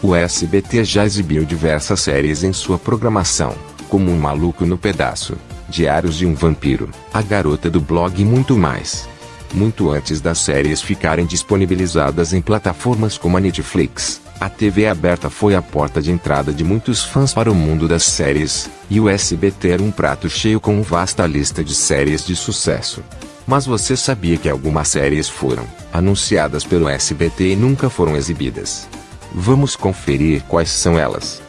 O SBT já exibiu diversas séries em sua programação, como Um Maluco no Pedaço, Diários de um Vampiro, A Garota do Blog e muito mais. Muito antes das séries ficarem disponibilizadas em plataformas como a Netflix, a TV aberta foi a porta de entrada de muitos fãs para o mundo das séries, e o SBT era um prato cheio com uma vasta lista de séries de sucesso. Mas você sabia que algumas séries foram anunciadas pelo SBT e nunca foram exibidas? Vamos conferir quais são elas.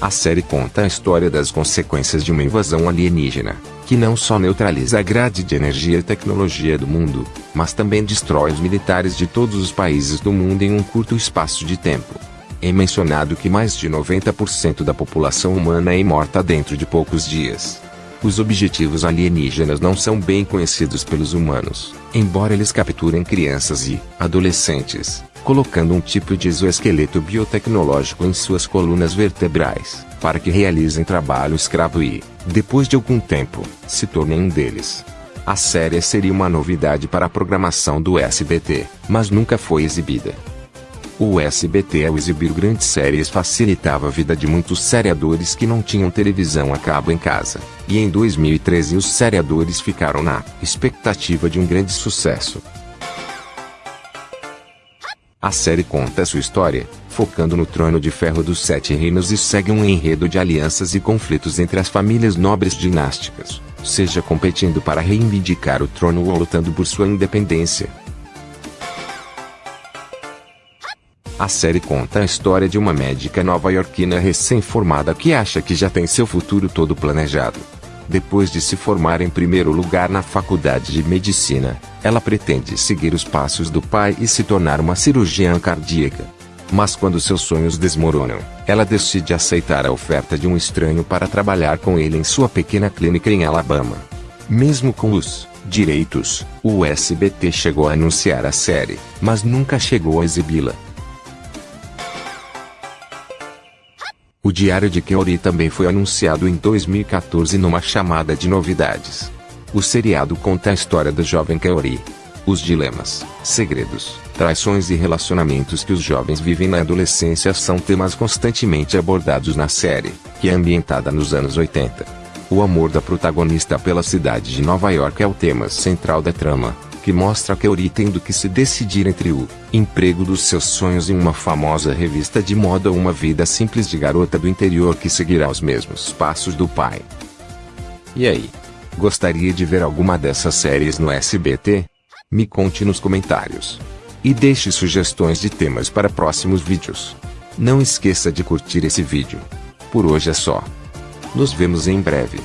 A série conta a história das consequências de uma invasão alienígena, que não só neutraliza a grade de energia e tecnologia do mundo, mas também destrói os militares de todos os países do mundo em um curto espaço de tempo. É mencionado que mais de 90% da população humana é morta dentro de poucos dias. Os objetivos alienígenas não são bem conhecidos pelos humanos, embora eles capturem crianças e adolescentes, colocando um tipo de exoesqueleto biotecnológico em suas colunas vertebrais, para que realizem trabalho escravo e, depois de algum tempo, se tornem um deles. A série seria uma novidade para a programação do SBT, mas nunca foi exibida. O SBT ao exibir grandes séries facilitava a vida de muitos seriadores que não tinham televisão a cabo em casa, e em 2013 os seriadores ficaram na expectativa de um grande sucesso. A série conta sua história, focando no trono de ferro dos Sete Reinos e segue um enredo de alianças e conflitos entre as famílias nobres dinásticas, seja competindo para reivindicar o trono ou lutando por sua independência. A série conta a história de uma médica nova-iorquina recém-formada que acha que já tem seu futuro todo planejado. Depois de se formar em primeiro lugar na faculdade de medicina, ela pretende seguir os passos do pai e se tornar uma cirurgiã cardíaca. Mas quando seus sonhos desmoronam, ela decide aceitar a oferta de um estranho para trabalhar com ele em sua pequena clínica em Alabama. Mesmo com os direitos, o SBT chegou a anunciar a série, mas nunca chegou a exibi-la. O Diário de Keori também foi anunciado em 2014 numa chamada de novidades. O seriado conta a história da jovem Keori. Os dilemas, segredos, traições e relacionamentos que os jovens vivem na adolescência são temas constantemente abordados na série, que é ambientada nos anos 80. O amor da protagonista pela cidade de Nova York é o tema central da trama, que mostra Keori tendo que se decidir entre o emprego dos seus sonhos em uma famosa revista de moda ou uma vida simples de garota do interior que seguirá os mesmos passos do pai. E aí? Gostaria de ver alguma dessas séries no SBT? Me conte nos comentários. E deixe sugestões de temas para próximos vídeos. Não esqueça de curtir esse vídeo. Por hoje é só. Nos vemos em breve.